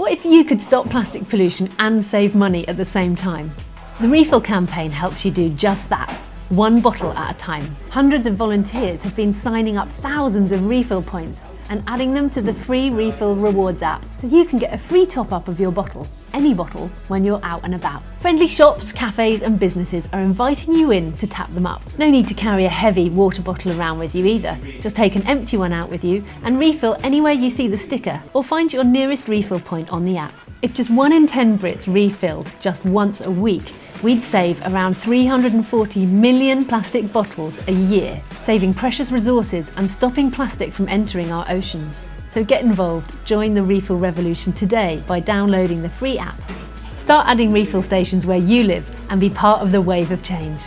What if you could stop plastic pollution and save money at the same time? The Refill campaign helps you do just that, one bottle at a time. Hundreds of volunteers have been signing up thousands of refill points and adding them to the free Refill Rewards app so you can get a free top up of your bottle, any bottle, when you're out and about. Friendly shops, cafes and businesses are inviting you in to tap them up. No need to carry a heavy water bottle around with you either. Just take an empty one out with you and refill anywhere you see the sticker or find your nearest refill point on the app. If just one in 10 Brits refilled just once a week, we'd save around 340 million plastic bottles a year, saving precious resources and stopping plastic from entering our oceans. So get involved, join the refill revolution today by downloading the free app. Start adding refill stations where you live and be part of the wave of change.